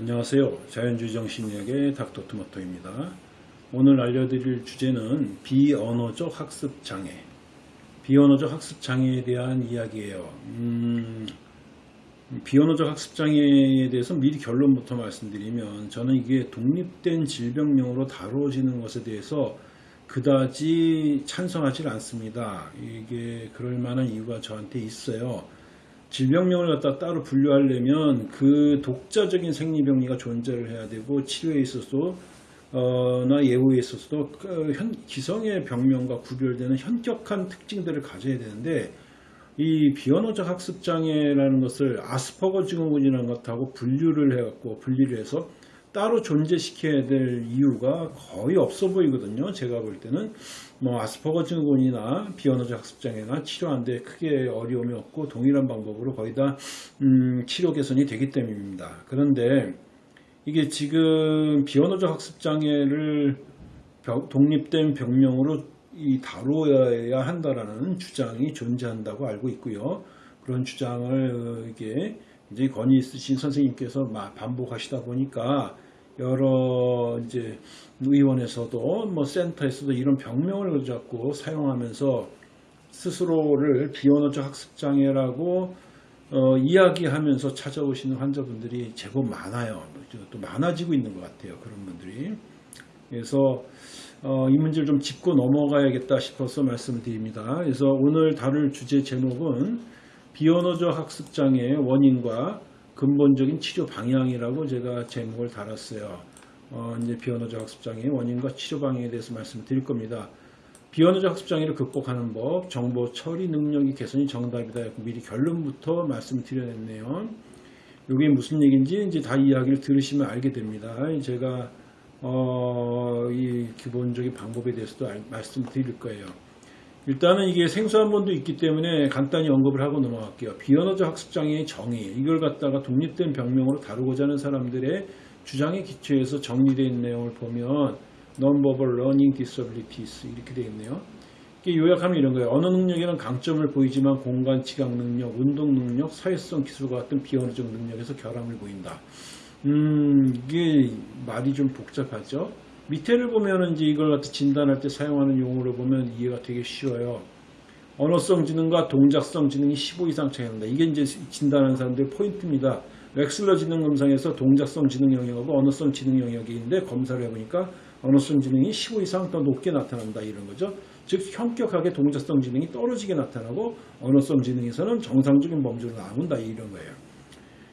안녕하세요. 자연주의 정신의학의 닥터토마토입니다. 오늘 알려드릴 주제는 비언어적 학습 장애. 비언어적 학습 장애에 대한 이야기예요. 음, 비언어적 학습 장애에 대해서 미리 결론부터 말씀드리면 저는 이게 독립된 질병명으로 다뤄지는 것에 대해서 그다지 찬성하지 않습니다. 이게 그럴 만한 이유가 저한테 있어요. 질병명을 갖다 따로 분류하려면 그 독자적인 생리병리가 존재를 해야 되고 치료에 있어서도 어, 나 예후에 있어서도 그 현, 기성의 병명과 구별되는 현격한 특징들을 가져야 되는데 이 비언어적 학습 장애라는 것을 아스퍼거 증후군이라는 것하고 분류를 해갖고 분리를 해서 따로 존재시켜야 될 이유가 거의 없어 보이거든요. 제가 볼 때는 뭐 아스퍼거 증후군이나 비언어적 학습장애나 치료하는데 크게 어려움이 없고 동일한 방법으로 거의 다 음, 치료 개선이 되기 때문입니다. 그런데 이게 지금 비언어적 학습장애를 독립된 병명으로 이 다루어야 한다라는 주장이 존재한다고 알고 있고요. 그런 주장을 어, 이게 이제 권위 있으신 선생님께서 반복하시다 보니까 여러 이제 의원에서도 뭐 센터에서도 이런 병명을 자꾸 사용하면서 스스로를 비언어적 학습 장애라고 어, 이야기하면서 찾아오시는 환자분들이 제법 많아요. 또 많아지고 있는 것 같아요. 그런 분들이. 그래서 어, 이 문제를 좀 짚고 넘어가야겠다 싶어서 말씀드립니다. 그래서 오늘 다룰 주제 제목은 비언어적 학습장애의 원인과 근본적인 치료 방향이라고 제가 제목을 달았어요. 어, 이제 비언어적 학습장애의 원인과 치료 방향에 대해서 말씀드릴 겁니다. 비언어적 학습장애를 극복하는 법, 정보 처리 능력이 개선이 정답이다. 미리 결론부터 말씀드려냈네요. 이게 무슨 얘기인지 이제 다 이야기를 들으시면 알게 됩니다. 제가 어, 이 기본적인 방법에 대해서도 말씀드릴 거예요. 일단은 이게 생소한 본도 있기 때문에 간단히 언급을 하고 넘어갈게요. 비언어적 학습장애의 정의 이걸 갖다가 독립된 병명으로 다루고자 하는 사람들의 주장에 기초해서 정리되어 있는 내용을 보면 Non-verbal Learning Disabilities 이렇게 되어 있네요. 이게 요약하면 이런 거예요. 언어 능력에는 강점을 보이지만 공간, 지각 능력, 운동 능력, 사회성 기술과 같은 비언어적 능력에서 결함을 보인다. 음, 이게 말이 좀 복잡하죠. 밑에를 보면은 이제 이걸 갖다 진단할 때 사용하는 용어를 보면 이해가 되게 쉬워요. 언어성 지능과 동작성 지능이 15 이상 차이난다. 이게 이제 진단하는 사람들의 포인트입니다. 웩슬러 지능 검사에서 동작성 지능 영역하고 언어성 지능 영역이 있는데 검사를 해보니까 언어성 지능이 15 이상 더 높게 나타난다 이런 거죠. 즉 현격하게 동작성 지능이 떨어지게 나타나고 언어성 지능에서는 정상적인 범주로 나온다 이런 거예요.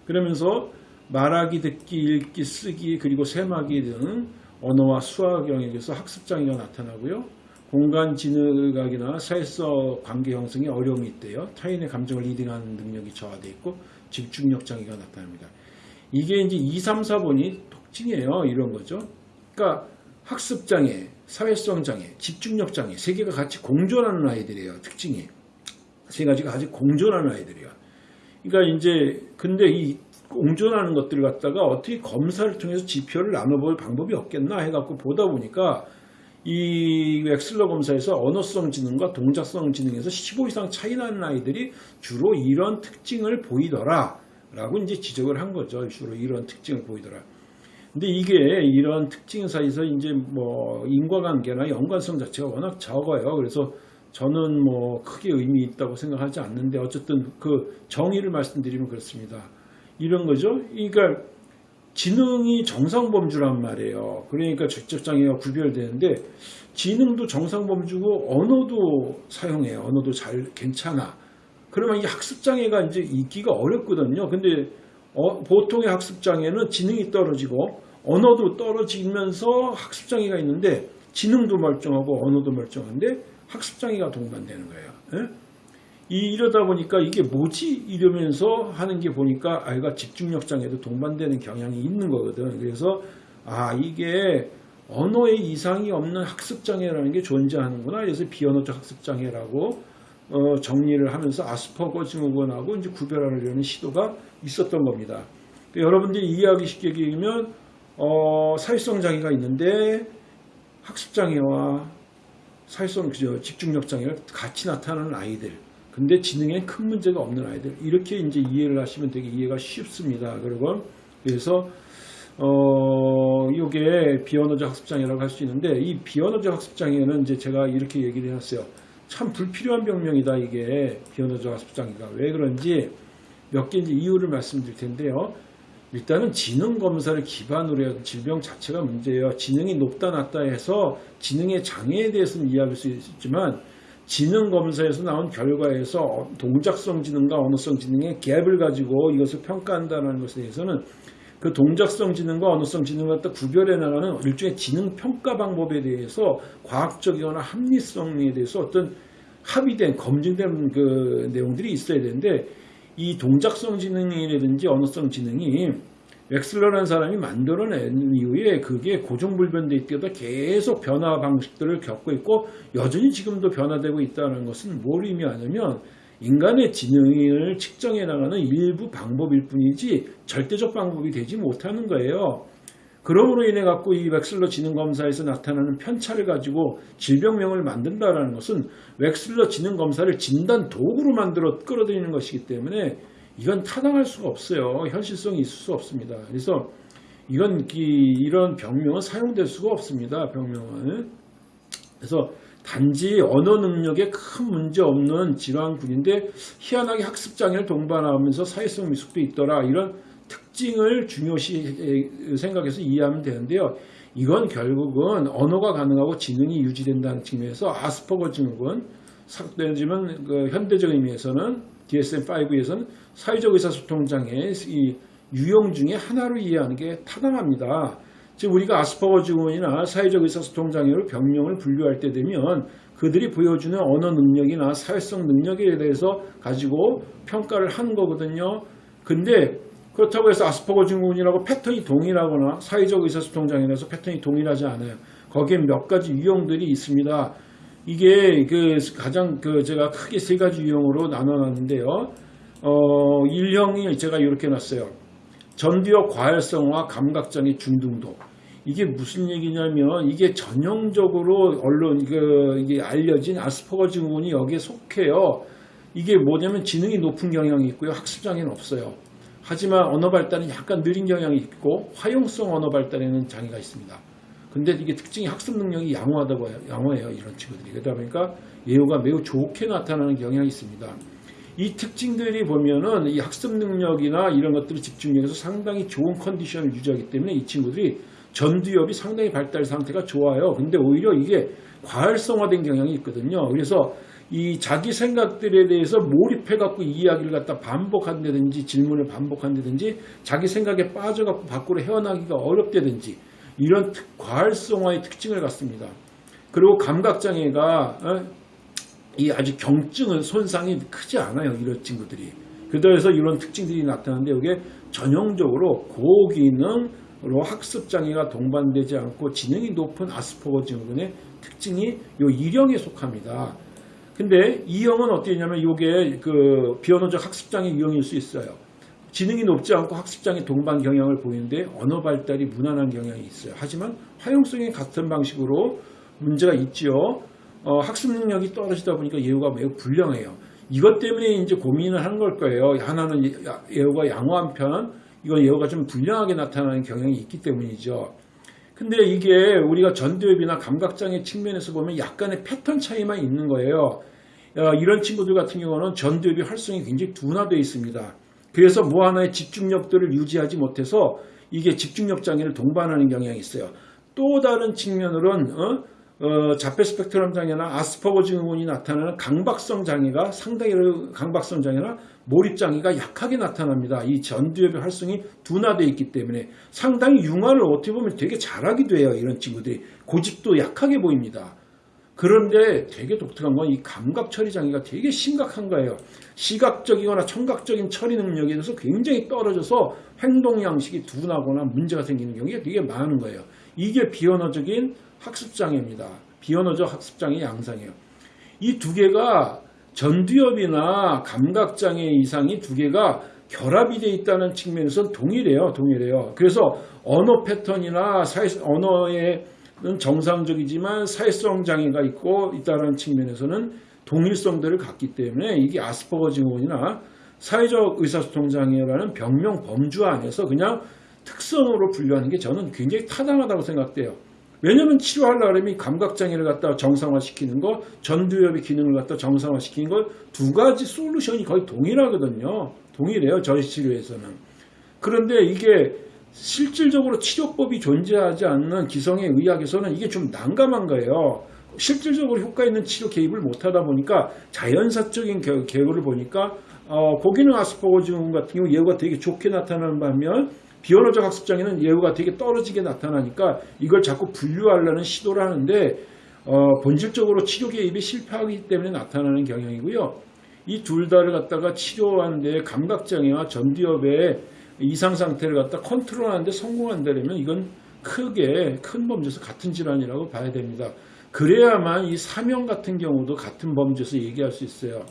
그러면서 말하기, 듣기, 읽기, 쓰기 그리고 셈하기 등 언어와 수학 영역에서 학습 장애가 나타나고요. 공간 지각력이나 사회성 관계 형성에 어려움이 있대요. 타인의 감정을 reading하는 능력이 저하되어 있고 집중력 장애가 나타납니다. 이게 이제 2, 3, 4번이 특징이에요. 이런 거죠. 그러니까 학습 장애, 사회성 장애, 집중력 장애 세 개가 같이 공존하는 아이들이에요. 특징이. 세 가지가 같이 공존하는 아이들이에요. 그러니까 이제 근데 이 공존하는 것들을 갖다가 어떻게 검사를 통해서 지표를 나눠볼 방법이 없겠나 해갖고 보다 보니까 이 엑슬러 검사에서 언어성 지능과 동작성 지능에서 15 이상 차이 나는 아이들이 주로 이런 특징을 보이더라 라고 이제 지적을 한 거죠. 주로 이런 특징을 보이더라. 근데 이게 이런 특징 사이에서 이제 뭐 인과관계나 연관성 자체가 워낙 적어요. 그래서 저는 뭐 크게 의미 있다고 생각하지 않는데 어쨌든 그 정의를 말씀드리면 그렇습니다. 이런 거죠. 그러니까 지능이 정상범주란 말이에요. 그러니까 적적장애가 구별되는데 지능도 정상범주고 언어도 사용해요. 언어도 잘 괜찮아. 그러면 이 학습장애가 이제 있기가 어렵거든요. 근데 어, 보통의 학습장애는 지능이 떨어지고 언어도 떨어지면서 학습장애가 있는데 지능도 멀쩡하고 언어도 멀쩡한데 학습장애가 동반되는 거예요. 예? 이러다 보니까 이게 뭐지? 이러면서 하는 게 보니까 아이가 집중력 장애도 동반되는 경향이 있는 거거든. 그래서 아 이게 언어에 이상이 없는 학습 장애라는 게 존재하는구나. 그래서 비언어적 학습 장애라고 어, 정리를 하면서 아스퍼거 증후군하고 이제 구별하려는 시도가 있었던 겁니다. 그러니까 여러분들이 이해하기 쉽게 얘기하면 어, 사회성 장애가 있는데 학습 장애와 사회성 그죠 집중력 장애가 같이 나타나는 아이들 근데 지능에 큰 문제가 없는 아이들 이렇게 이제 이해를 하시면 되게 이해가 쉽습니다. 그리고 그래서 어, 이게 비언어적 학습장애라고 할 수 있는데 이 비언어적 학습장애는 이제 제가 이렇게 얘기를 해놨어요. 참 불필요한 병명이다 이게 비언어적 학습장애가 왜 그런지 몇 개인지 이유를 말씀드릴 텐데요. 일단은 지능 검사를 기반으로 해서 질병 자체가 문제예요. 지능이 높다 낮다 해서 지능의 장애에 대해서는 이해할 수 있지만 지능 검사에서 나온 결과에서 동작성 지능과 언어성 지능의 갭을 가지고 이것을 평가한다는 것에 대해서는 그 동작성 지능과 언어성 지능을 갖다 구별해 나가는 일종의 지능 평가 방법에 대해서 과학적이거나 합리성에 대해서 어떤 합의된 검증된 그 내용들이 있어야 되는데 이 동작성 지능이라든지 언어성 지능이 웩슬러라는 사람이 만들어낸 이후에 그게 고정불변돼 있다가 계속 변화 방식들을 겪고 있고 여전히 지금도 변화되고 있다는 것은 뭘 의미하냐면 인간의 지능을 측정해 나가는 일부 방법일 뿐이지 절대적 방법이 되지 못하는 거예요. 그러므로 인해 갖고 이 웩슬러 지능 검사에서 나타나는 편차를 가지고 질병명을 만든다라는 것은 웩슬러 지능 검사를 진단 도구로 만들어 끌어들이는 것이기 때문에 이건 타당할 수가 없어요. 현실성이 있을 수 없습니다. 그래서 이건 이, 런 병명은 사용될 수가 없습니다. 병명은. 그래서 단지 언어 능력에 큰 문제 없는 질환군인데 희한하게 학습 장애를 동반하면서 사회성 미숙도 있더라. 이런 특징을 중요시 생각해서 이해하면 되는데요. 이건 결국은 언어가 가능하고 지능이 유지된다는 측면에서 아스퍼거 증후군, 삭되지만 그 현대적 의미에서는 DSM-5에서는 사회적 의사소통 장애의 이 유형 중에 하나로 이해하는 게 타당합니다. 즉 우리가 아스퍼거 증후군이나 사회적 의사소통 장애로 병명을 분류할 때 되면 그들이 보여주는 언어 능력이나 사회성 능력에 대해서 가지고 평가를 하는 거거든요. 근데 그렇다고 해서 아스퍼거 증후군이라고 패턴이 동일하거나 사회적 의사소통 장애라서 패턴이 동일하지 않아요. 거기에 몇 가지 유형들이 있습니다. 이게 그 가장 그 제가 크게 세 가지 유형으로 나눠놨는데요. 어, 1형이 제가 이렇게 놨어요. 전두엽 과열성화 감각장애 중등도. 이게 무슨 얘기냐면 이게 전형적으로 언론 그 이게 알려진 아스퍼거 증후군이 여기에 속해요. 이게 뭐냐면 지능이 높은 경향이 있고요. 학습 장애는 없어요. 하지만 언어 발달은 약간 느린 경향이 있고 화용성 언어 발달에는 장애가 있습니다. 근데 이게 특징이 학습 능력이 양호하다고 해요. 양호해요. 이런 친구들이. 그러다 보니까 예후가 매우 좋게 나타나는 경향이 있습니다. 이 특징들이 보면은 이 학습 능력이나 이런 것들을 집중력에서 상당히 좋은 컨디션을 유지하기 때문에 이 친구들이 전두엽이 상당히 발달 상태가 좋아요. 근데 오히려 이게 과활성화된 경향이 있거든요. 그래서 이 자기 생각들에 대해서 몰입해갖고 이야기를 갖다 반복한다든지 질문을 반복한다든지 자기 생각에 빠져갖고 밖으로 헤어나기가 어렵다든지 이런 특, 과활성화의 특징을 갖습니다. 그리고 감각장애가 어? 이 아주 경증은 손상이 크지 않아요. 이런 친구들이. 그래서 이런 특징들이 나타나는데 이게 전형적으로 고기능으로 학습장애가 동반되지 않고 지능이 높은 아스퍼거 증후군의 특징이 요 1형에 속합니다. 근데 이 형은 어떻게냐면 이게 그 비언어적 학습장애 유형일 수 있어요. 지능이 높지 않고 학습장애 동반 경향을 보이는데 언어 발달이 무난한 경향이 있어요. 하지만 화용성이 같은 방식으로 문제가 있지요. 어, 학습 능력이 떨어지다 보니까 예후가 매우 불량해요. 이것 때문에 이제 고민을 하는 걸 거예요. 하나는 예후가 양호 한 편, 이건 예후가 좀 불량하게 나타나는 경향이 있기 때문이죠. 근데 이게 우리가 전두엽이나 감각장애 측면에서 보면 약간의 패턴 차이만 있는 거예요. 어, 이런 친구들 같은 경우는 전두엽이 활성이 굉장히 둔화되어 있습니다. 그래서 뭐 하나의 집중력들을 유지하지 못해서 이게 집중력 장애를 동반하는 경향이 있어요. 또 다른 측면으로는 어? 어, 자폐 스펙트럼 장애나 아스퍼거 증후군이 나타나는 강박성 장애가 상당히 강박성 장애나 몰입 장애가 약하게 나타납니다. 이 전두엽의 활성이 둔화되어 있기 때문에 상당히 융화를 어떻게 보면 되게 잘하기도 해요. 이런 친구들이 고집도 약하게 보입니다. 그런데 되게 독특한 건 이 감각 처리 장애가 되게 심각한 거예요. 시각적이거나 청각적인 처리 능력에 대해서 굉장히 떨어져서 행동 양식이 둔하거나 문제가 생기는 경우가 되게 많은 거예요. 이게 비언어적인 학습 장애입니다. 비언어적 학습 장애 양상이에요. 이 두 개가 전두엽이나 감각 장애 이상이 두 개가 결합이 되어 있다는 측면에서는 동일해요. 동일해요. 그래서 언어 패턴이나 사회, 언어 에는 정상적이지만 사회성 장애가 있고 있다는 측면에서는 동일성들을 갖기 때문에 이게 아스퍼거 증후군이나 사회적 의사소통 장애라는 병명 범주 안에서 그냥 특성으로 분류하는 게 저는 굉장히 타당하다고 생각돼요. 왜냐하면 치료하려고 하면 이 감각장애를 갖다 정상화시키는 거, 전두엽의 기능을 갖다 정상화시키는 거두 가지 솔루션이 거의 동일하거든요. 동일해요. 저치료에서는. 그런데 이게 실질적으로 치료법이 존재하지 않는 기성의 의학에서는 이게 좀 난감한 거예요. 실질적으로 효과 있는 치료 개입을 못하다 보니까 자연사적인 개- 개요를 보니까 어, 고기능 아스퍼거 증후군 같은 경우 예후가 되게 좋게 나타나는 반면 비언어적 학습장애는 예후가 되게 떨어지게 나타나니까 이걸 자꾸 분류하려는 시도를 하는데 어, 본질적으로 치료 개입이 실패하기 때문에 나타나는 경향이고요. 이 둘 다를 갖다가 치료하는데 감각장애와 전두엽의 이상 상태를 갖다 컨트롤하는데 성공한다면 이건 크게 큰 범죄에서 같은 질환이라고 봐야 됩니다. 그래야만 이 사명 같은 경우도 같은 범죄에서 얘기할 수 있어요.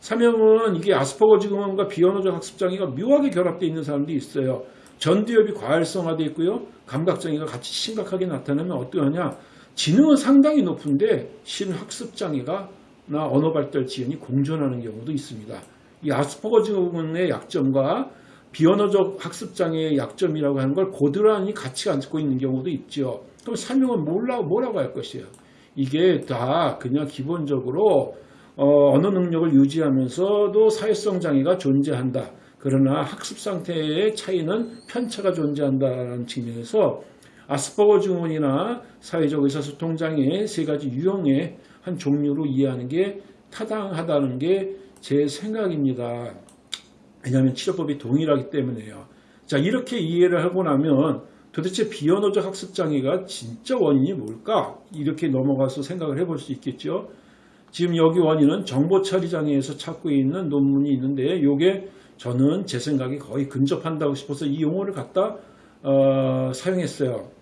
사명은 이게 아스퍼거 증후군과 비언어적 학습장애가 묘하게 결합되어 있는 사람도 있어요. 전두엽이 과활성화되어 있고요. 감각장애가 같이 심각하게 나타나면 어떠하냐. 지능은 상당히 높은데 실은 학습장애가 나 언어 발달 지연이 공존하는 경우도 있습니다. 이 아스퍼거 증후군의 약점과 비언어적 학습장애의 약점이라고 하는 걸 고스란히 같이 안고 있는 경우도 있죠. 그럼 설명은 몰라, 뭐라고 할 것이에요? 이게 다 그냥 기본적으로 어, 언어 능력을 유지하면서도 사회성 장애가 존재한다. 그러나 학습 상태의 차이는 편차가 존재한다는 측면에서 아스퍼거 증후군이나 사회적 의사소통 장애 세 가지 유형의 한 종류로 이해하는 게 타당하다는 게 제 생각입니다. 왜냐하면 치료법이 동일하기 때문에요. 자 이렇게 이해를 하고 나면 도대체 비언어적 학습 장애가 진짜 원인이 뭘까? 이렇게 넘어가서 생각을 해볼 수 있겠죠. 지금 여기 원인은 정보 처리 장애에서 찾고 있는 논문이 있는데 이게 저는 제 생각에 거의 근접한다고 싶어서 이 용어를 갖다 어, 사용했어요.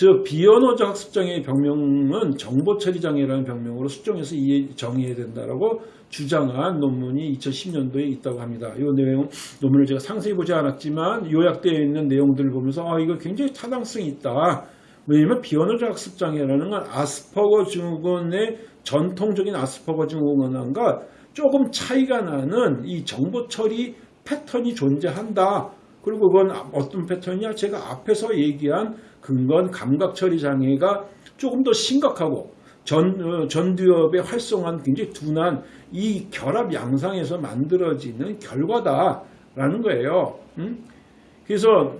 즉 비언어적 학습장애의 병명은 정보처리장애라는 병명으로 수정해서 정의해야 된다라고 주장한 논문이 2010년도에 있다고 합니다. 이 내용 논문을 제가 상세히 보지 않았지만 요약되어 있는 내용들을 보면서 아 이거 굉장히 타당성이 있다. 왜냐하면 비언어적 학습장애라는 건 아스퍼거 증후군의 전통적인 아스퍼거 증후군과 조금 차이가 나는 이 정보 처리 패턴이 존재한다. 그리고 그건 어떤 패턴이냐? 제가 앞에서 얘기한 근건 감각 처리 장애가 조금 더 심각하고 전, 어, 전두엽의 활성화는 굉장히 둔한 이 결합 양상에서 만들어지는 결과다라는 거예요. 음? 그래서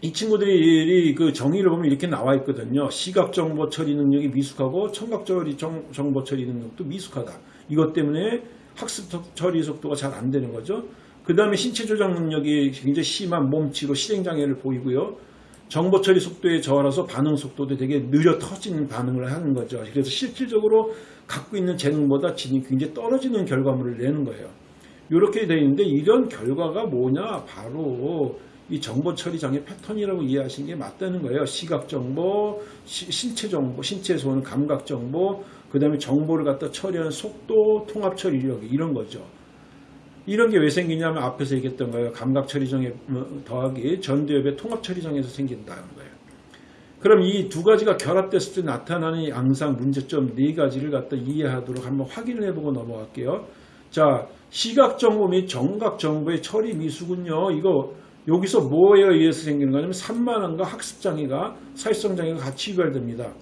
이 친구들이 그 정의를 보면 이렇게 나와 있거든요. 시각 정보 처리 능력이 미숙하고 청각 처리 정, 정보 처리 능력도 미숙하다. 이것 때문에 학습 처리 속도가 잘 안 되는 거죠. 그 다음에 신체 조작 능력이 굉장히 심한 몸치로 실행 장애를 보이고요. 정보 처리 속도에 저하라서 반응 속도도 되게 느려 터지는 반응을 하는 거죠. 그래서 실질적으로 갖고 있는 재능보다 지능이 굉장히 떨어지는 결과물을 내는 거예요. 이렇게 되어 있는데 이런 결과가 뭐냐? 바로 이 정보 처리 장애 패턴이라고 이해하시는 게 맞다는 거예요. 시각 정보, 시- 신체 정보, 신체에서 오는 감각 정보, 그 다음에 정보를 갖다 처리하는 속도, 통합 처리력 이런 거죠. 이런 게 왜 생기냐면 앞에서 얘기했던 거예요. 감각 처리 장애 뭐, 더하기 전두엽의 통합 처리 장애에서 생긴다는 거예요. 그럼 이 두 가지가 결합됐을 때 나타나는 이 양상 문제점 네 가지를 갖다 이해하도록 한번 확인을 해보고 넘어갈게요. 자, 시각 정보 및 정각 정보의 처리 미수군요. 이거 여기서 뭐에 의해서 생기는 거냐면 산만함과 학습 장애가 사회성 장애가 같이 유발됩니다.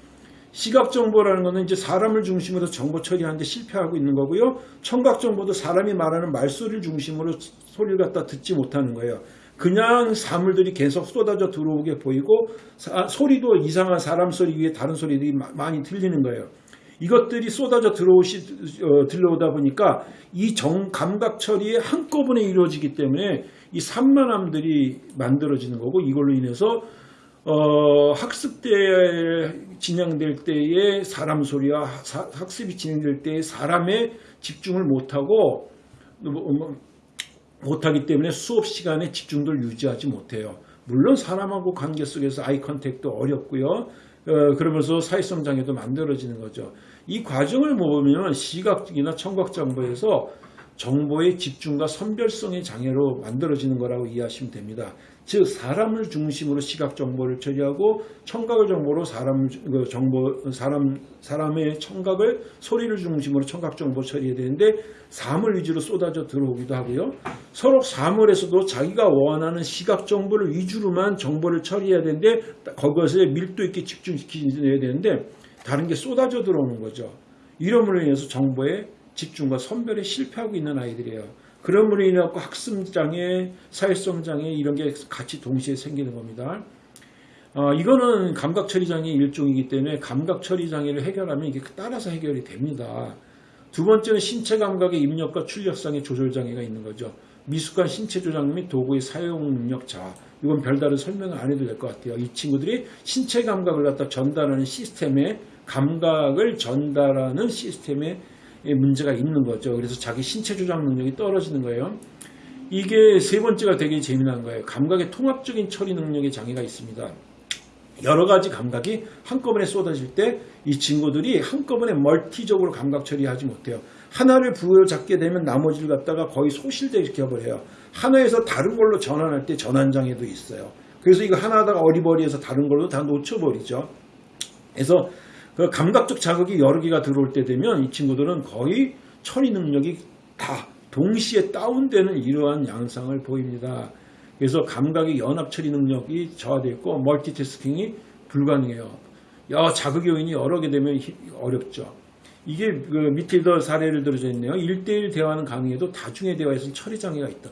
시각 정보라는 것은 이제 사람을 중심으로 정보 처리하는데 실패하고 있는 거고요. 청각 정보도 사람이 말하는 말소리를 중심으로 소리를 갖다 듣지 못하는 거예요. 그냥 사물들이 계속 쏟아져 들어오게 보이고 사- 소리도 이상한 사람 소리 위에 다른 소리들이 마- 많이 들리는 거예요. 이것들이 쏟아져 들어오시, 어, 들려오다 보니까 이 정, 감각 처리에 한꺼번에 이루어지기 때문에 이 산만함들이 만들어지는 거고 이걸로 인해서 어, 학습 때 진행될 때의 사람 소리와 사- 학습이 진행될 때의 사람의 집중을 못하고 뭐, 뭐, 못하기 때문에 수업 시간에 집중도를 유지하지 못해요. 물론 사람하고 관계 속에서 eye contact도 어렵고요. 어, 그러면서 사회성 장애도 만들어지는 거죠. 이 과정을 보면 시각이나 청각 정보에서 정보의 집중과 선별성의 장애로 만들어지는 거라고 이해하시면 됩니다. 즉 사람을 중심으로 시각 정보를 처리하고 청각을 정보로 사람 그 정보 사람 사람의 청각을 소리를 중심으로 청각 정보 처리해야 되는데 사물 위주로 쏟아져 들어오기도 하고요. 서로 사물에서도 자기가 원하는 시각 정보를 위주로만 정보를 처리해야 되는데 그것에 밀도 있게 집중시켜야 되는데 다른 게 쏟아져 들어오는 거죠. 이름으로 인해서 정보의 집중과 선별에 실패하고 있는 아이들이에요. 그럼으로 인해 갖고 학습장애, 사회성장애 이런 게 같이 동시에 생기는 겁니다. 어, 이거는 감각처리장애 일종이기 때문에 감각처리장애를 해결하면 이게 따라서 해결이 됩니다. 두 번째는 신체 감각의 입력과 출력상의 조절장애가 있는 거죠. 미숙한 신체 조작 및 도구의 사용 능력 저하. 이건 별다른 설명을 안 해도 될 것 같아요. 이 친구들이 신체 감각을 갖다 전달하는 시스템에 감각을 전달하는 시스템에 문제가 있는 거죠. 그래서 자기 신체 조작 능력이 떨어지는 거예요. 이게 세 번째가 되게 재미난 거예요. 감각의 통합적인 처리 능력에 장애가 있습니다. 여러 가지 감각이 한꺼번에 쏟아질 때 이 친구들이 한꺼번에 멀티적으로 감각 처리하지 못해요. 하나를 부여잡게 되면 나머지를 갖다가 거의 소실되게 시켜버려요. 하나에서 다른 걸로 전환할 때 전환장애도 있어요. 그래서 이거 하나 하다가 어리버리해서 다른 걸로 다 놓쳐버리죠. 그래서 그 감각적 자극이 여러 개가 들어올 때 되면 이 친구들은 거의 처리 능력이 다 동시에 다운되는 이러한 양상을 보입니다. 그래서 감각의 연합 처리 능력이 저하되어 있고 멀티태스킹이 불가능해요. 야, 자극 요인이 여러 개 되면 어렵죠. 이게 그 밑에 사례를 들어져 있네요. 1대1 대화는 가능해도 다중의 대화에서는 처리 장애가 있다.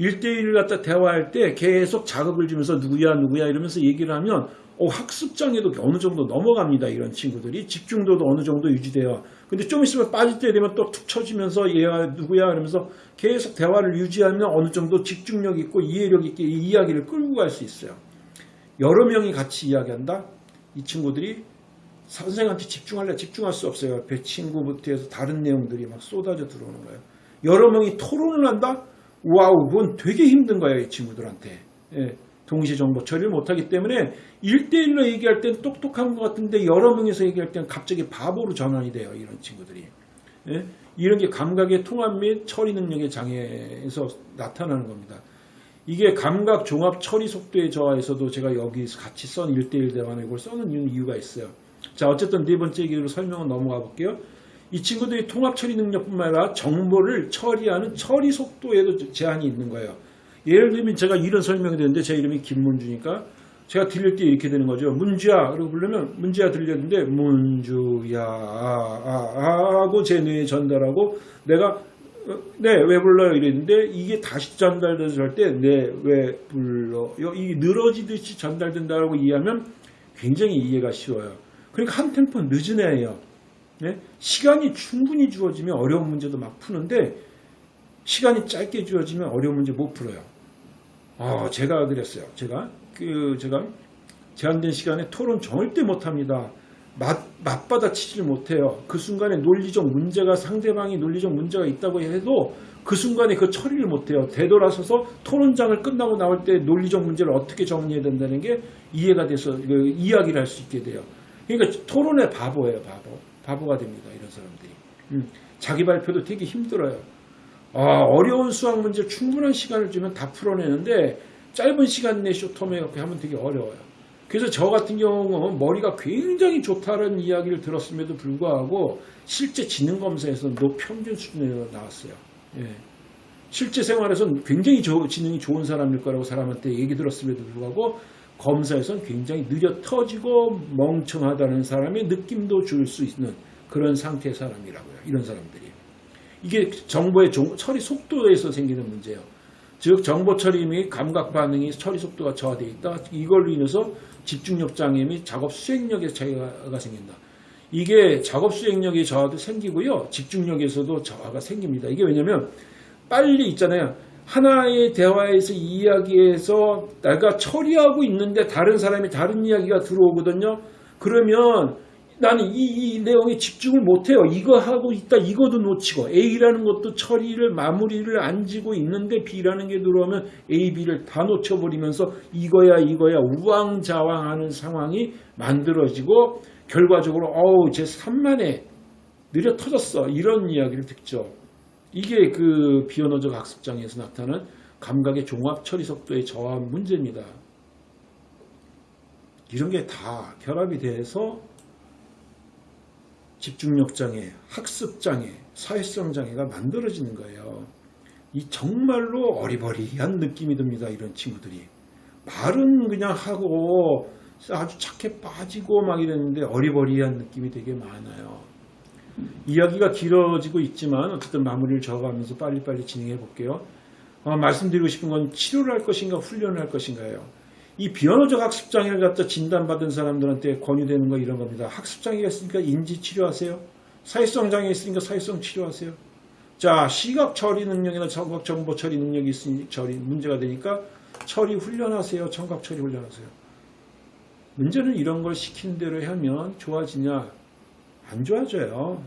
1대1을 갖다 대화할 때 계속 자극을 주면서 누구야 누구야 이러면서 얘기를 하면 어, 학습장애도 어느 정도 넘어갑니다. 이런 친구들이 집중도도 어느 정도 유지돼요. 근데 좀 있으면 빠질 때 되면 또 툭 쳐지면서 얘가 누구야 이러면서 계속 대화를 유지하면 어느 정도 집중력 있고 이해력 있게 이 이야기를 끌고 갈 수 있어요. 여러 명이 같이 이야기한다. 이 친구들이 선생한테 집중할래 집중할 수 없어요. 옆에 친구부터 해서 다른 내용들이 막 쏟아져 들어오는 거예요. 여러 명이 토론을 한다? wow, 그건 되게 힘든 거예요. 이 친구들한테. 예, 동시 정보 처리를 못하기 때문에 1대1로 얘기할 땐 똑똑한 것 같은데 여러 명이서 얘기할 땐 갑자기 바보로 전환이 돼요. 이런 친구들이. 예? 이런 게 감각의 통합 및 처리 능력의 장애에서 나타나는 겁니다. 이게 감각 종합 처리 속도의 저하에서도 제가 여기 같이 썬 1대1 대화는 이걸 써는 이유가 있어요. 자, 어쨌든 네 번째 얘기로 설명은 넘어가 볼게요. 이 친구들이 통합 처리 능력뿐만 아니라 정보를 처리하는 처리 속도에도 제한이 있는 거예요. 예를 들면 제가 이런 설명이 되는데 제 이름이 김문주니까 제가 들릴 때 이렇게 되는 거죠. 문주야 그리고 부르면 문주야 들렸는데 문주야 아, 아, 하고 제 뇌에 전달하고 내가 네왜 불러요 이랬는데 이게 다시 전달돼서 할 때 네 왜 불러요 이 늘어지듯이 전달된다고 이해하면 굉장히 이해가 쉬워요. 그러니까 한 템포 늦은 애예요. 네? 시간이 충분히 주어지면 어려운 문제도 막 푸는데 시간이 짧게 주어지면 어려운 문제 못 풀어요. 아, 제가 그랬어요. 제가 그 제가 제한된 시간에 토론 절대 못 합니다. 맞, 맞받아치지를 못해요. 그 순간에 논리적 문제가 상대방이 논리적 문제가 있다고 해도 그 순간에 그 처리를 못해요. 되돌아서서 토론장을 끝나고 나올 때 논리적 문제를 어떻게 정리해야 된다는 게 이해가 돼서 그 이야기를 할 수 있게 돼요. 그러니까 토론의 바보예요, 바보. 바보가 됩니다, 이런 사람들이. 음, 자기 발표도 되게 힘들어요. 아, 어려운 수학 문제 충분한 시간을 주면 다 풀어내는데 짧은 시간 내 쇼텀에 이렇게 하면 되게 어려워요. 그래서 저 같은 경우는 머리가 굉장히 좋다는 이야기를 들었음에도 불구하고 실제 지능 검사에서는 노평균 수준으로 나왔어요. 예. 실제 생활에서는 굉장히 저, 지능이 좋은 사람일 거라고 사람한테 얘기 들었음에도 불구하고 검사에서는 굉장히 느려 터지고 멍청하다는 사람의 느낌도 줄 수 있는 그런 상태의 사람이라고요. 이런 사람들이. 이게 정보의 처리 속도에서 생기는 문제예요. 즉 정보 처리 및 감각 반응이 처리 속도가 저하되어 있다. 이걸로 인해서 집중력 장애 및 작업 수행력에 차이가 생긴다. 이게 작업 수행력의 저하도 생기고요. 집중력에서도 저하가 생깁니다. 이게 왜냐면 빨리 있잖아요. 하나의 대화에서 이야기해서 내가 처리하고 있는데 다른 사람이 다른 이야기가 들어오거든요. 그러면 나는 이, 이 내용에 집중을 못해요. 이거 하고 있다 이거도 놓치고 A라는 것도 처리를 마무리를 안 지고 있는데 B라는 게 들어오면 A, B를 다 놓쳐버리면서 이거야 이거야 우왕좌왕하는 상황이 만들어지고 결과적으로 어우 제 3만에 느려 터졌어 이런 이야기를 듣죠. 이게 그 비언어적 학습장애에서 나타나는 감각의 종합 처리 속도의 저하 문제입니다. 이런 게 다 결합이 돼서 집중력 장애, 학습 장애, 사회성 장애가 만들어지는 거예요. 이 정말로 어리버리한 느낌이 듭니다. 이런 친구들이. 말은 그냥 하고 아주 착해 빠지고 막 이랬는데 어리버리한 느낌이 되게 많아요. 이야기가 길어지고 있지만 어쨌든 마무리를 적어가면서 빨리빨리 진행해 볼게요. 어, 말씀드리고 싶은 건 치료를 할 것인가 훈련을 할 것인가요. 이 비언어적 학습장애를 갖다 진단받은 사람들한테 권유되는 거 이런 겁니다. 학습장애가 있으니까 인지 치료하세요. 사회성 장애 있으니까 사회성 치료하세요. 자, 시각 처리 능력이나 청각 정보 처리 능력이 있으니 처리 문제가 되니까 처리 훈련하세요. 청각 처리 훈련하세요. 문제는 이런 걸 시킨 대로 하면 좋아지냐? 안 좋아져요.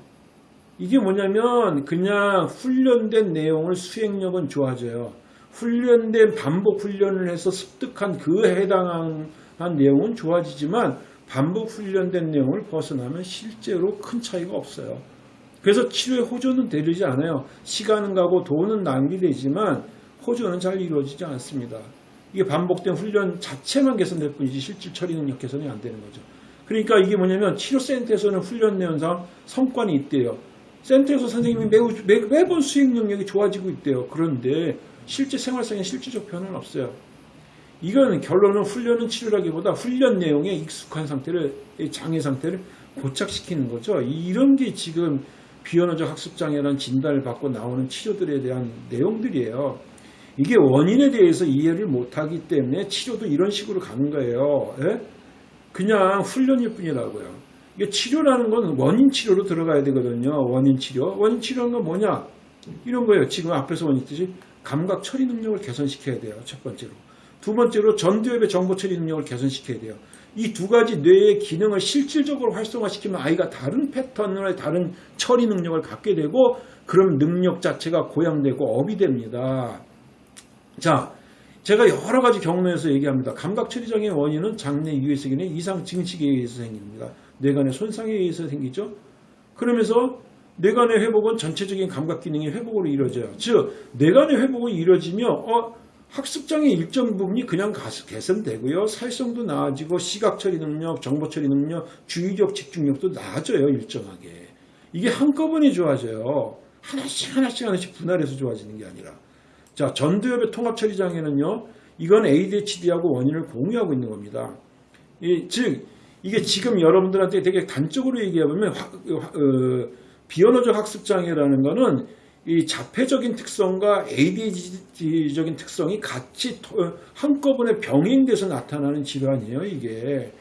이게 뭐냐면 그냥 훈련된 내용을 수행력은 좋아져요. 훈련된 반복 훈련을 해서 습득한 그 해당한 내용은 좋아지지만 반복 훈련된 내용을 벗어나면 실제로 큰 차이가 없어요. 그래서 치료에 호조는 되지 않아요. 시간은 가고 돈은 낭비되지만 호조는 잘 이루어지지 않습니다. 이게 반복된 훈련 자체만 개선될 뿐이지 실질 처리 능력 개선이 안 되는 거죠. 그러니까 이게 뭐냐면 치료센터에서는 훈련 내용상 성과는 있대요. 센터에서 선생님이 매우, 매, 매번 수행 능력이 좋아지고 있대요. 그런데 실제 생활상의 실질적 변화는 없어요. 이건 결론은 훈련은 치료라기보다 훈련 내용에 익숙한 상태를 장애 상태를 고착시키는 거죠. 이런 게 지금 비언어적 학습장애라는 진단을 받고 나오는 치료들에 대한 내용들이에요. 이게 원인에 대해서 이해를 못하기 때문에 치료도 이런 식으로 가는 거예요. 예? 그냥 훈련일 뿐이라고요. 이게 치료라는 건 원인 치료로 들어가야 되거든요. 원인 치료. 원인 치료는 건 뭐냐? 이런 거예요. 지금 앞에서 원인 뜻이 감각 처리 능력을 개선시켜야 돼요. 첫 번째로. 두 번째로 전두엽의 정보 처리 능력을 개선시켜야 돼요. 이 두 가지 뇌의 기능을 실질적으로 활성화시키면 아이가 다른 패턴의 다른 처리 능력을 갖게 되고 그럼 능력 자체가 고양되고 업이 됩니다. 자, 제가 여러 가지 경로에서 얘기합니다. 감각 처리 장애의 원인은 장내 유해색인의 이상 증식에 의해서 생깁니다. 뇌간의 손상에 의해서 생기죠. 그러면서 뇌간의 회복은 전체적인 감각 기능의 회복으로 이루어져요. 즉, 뇌간의 회복이 이루어지면 어, 학습장애 일정 부분이 그냥 개선되고요. 사회성도 나아지고 시각 처리 능력, 정보 처리 능력, 주의력 집중력도 나아져요. 일정하게. 이게 한꺼번에 좋아져요. 하나씩 하나씩 하나씩 분할해서 좋아지는 게 아니라. 자, 전두엽의 통합 처리 장애는요. 이건 ADHD하고 원인을 공유하고 있는 겁니다. 이, 즉 이게 지금 여러분들한테 되게 단적으로 얘기해보면 어, 비언어적 학습 장애라는 거는 이 자폐적인 특성과 ADHD적인 특성이 같이 한꺼번에 병행돼서 나타나는 질환이에요, 이게.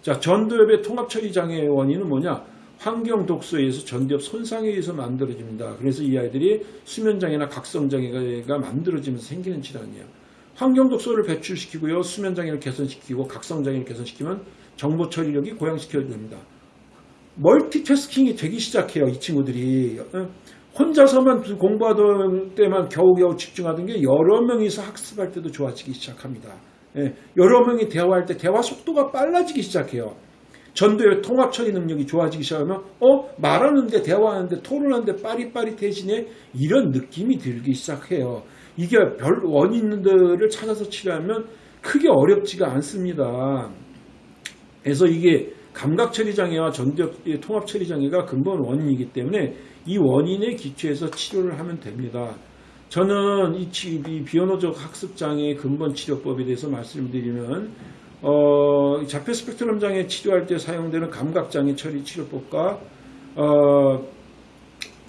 자, 전두엽의 통합 처리 장애의 원인은 뭐냐? 환경 독소에 의해서 전두엽 손상에 의해서 만들어집니다. 그래서 이 아이들이 수면 장애나 각성 장애가 만들어지면서 생기는 질환이에요. 환경 독소를 배출시키고요, 수면 장애를 개선시키고 각성 장애를 개선시키면 정보 처리력이 고양시켜야 됩니다. 멀티태스킹이 되기 시작해요, 이 친구들이. 혼자서만 공부하던 때만 겨우겨우 집중하던 게 여러 명이서 학습할 때도 좋아지기 시작합니다. 예, 여러 명이 대화할 때 대화 속도가 빨라지기 시작해요. 전도의 통합 처리 능력이 좋아지기 시작하면 어 말하는데 대화하는데 토론하는데 빠릿빠릿해지네 이런 느낌이 들기 시작해요. 이게 별 원인들을 찾아서 치료하면 크게 어렵지가 않습니다. 그래서 이게 감각 처리 장애와 전두엽 통합 처리 장애가 근본 원인이기 때문에 이 원인에 기초해서 치료를 하면 됩니다. 저는 이, 이 비언어적 학습 장애 근본 치료법에 대해서 말씀드리면 어, 자폐 스펙트럼 장애 치료할 때 사용되는 감각 장애 처리 치료법과 어,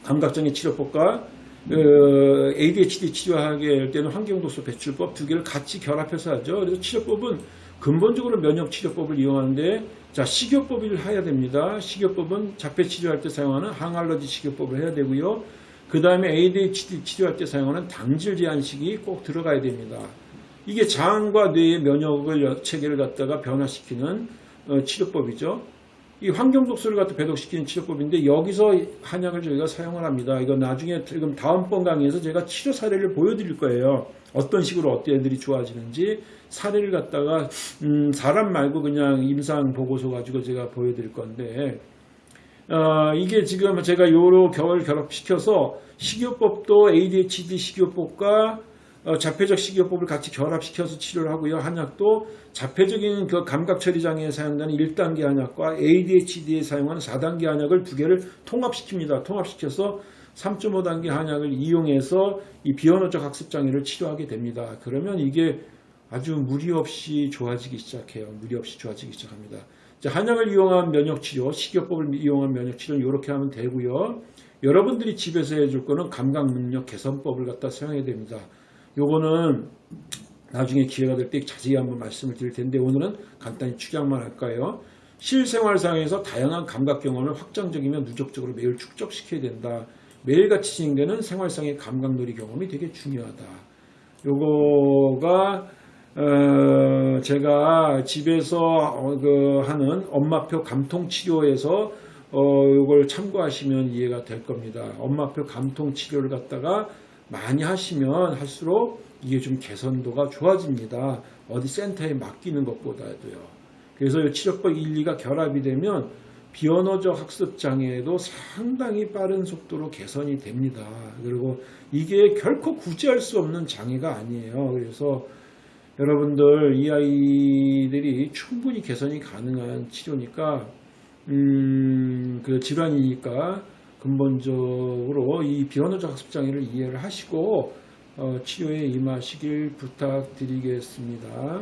감각 장애 치료법과 어, ADHD 치료하게 할 때는 환경독소 배출법 두 개를 같이 결합해서 하죠. 그래서 치료법은 근본적으로 면역 치료법을 이용하는데 자 식이요법을 해야 됩니다. 식이요법은 자폐 치료할 때 사용하는 항알러지 식이요법을 해야 되고요. 그 다음에 ADHD 치료할 때 사용하는 당질 제한식이 꼭 들어가야 됩니다. 이게 장과 뇌의 면역을 체계를 갖다가 변화시키는 어, 치료법이죠. 이 환경 독소를 갖다 배독시키는 치료법인데 여기서 한약을 저희가 사용을 합니다. 이거 나중에 지금 다음번 강의에서 제가 치료 사례를 보여드릴 거예요. 어떤 식으로 어떤 애들이 좋아지는지 사례를 갖다가 음, 사람 말고 그냥 임상 보고서 가지고 제가 보여드릴 건데 어, 이게 지금 제가 요로 겨울 결합시켜서 식이요법도 ADHD 식이요법과 어, 자폐적 식이요법을 같이 결합시켜서 치료를 하고요. 한약도 자폐적인 그 감각 처리 장애에 사용되는 1단계 한약과 ADHD에 사용하는 4단계 한약을 두 개를 통합시킵니다. 통합시켜서 3.5단계 한약을 이용해서 이 비언어적 학습 장애를 치료하게 됩니다. 그러면 이게 아주 무리 없이 좋아지기 시작해요. 무리 없이 좋아지기 시작합니다. 한약을 이용한 면역 치료, 식이요법을 이용한 면역 치료는 이렇게 하면 되고요. 여러분들이 집에서 해줄 거는 감각 능력 개선법을 갖다 사용해야 됩니다. 요거는 나중에 기회가 될 때 자세히 한번 말씀을 드릴 텐데 오늘은 간단히 축약만 할까요? 실생활상에서 다양한 감각 경험을 확장적이며 누적적으로 매일 축적시켜야 된다. 매일같이 진행되는 생활상의 감각놀이 경험이 되게 중요하다. 요거가 어, 제가 집에서 어, 그 하는 엄마표 감통 치료에서 어, 요걸 참고하시면 이해가 될 겁니다. 엄마표 감통 치료를 갖다가 많이 하시면 할수록 이게 좀 개선도가 좋아집니다. 어디 센터에 맡기는 것보다도요. 그래서 이 치료법 1, 2가 결합이 되면 비언어적 학습 장애에도 상당히 빠른 속도로 개선이 됩니다. 그리고 이게 결코 구제할 수 없는 장애가 아니에요. 그래서 여러분들 이 아이들이 충분히 개선이 가능한 치료니까 음, 그 질환이니까 근본적으로 이 비언어적 학습 장애를 이해를 하시고 어, 치료에 임하시길 부탁드리겠습니다.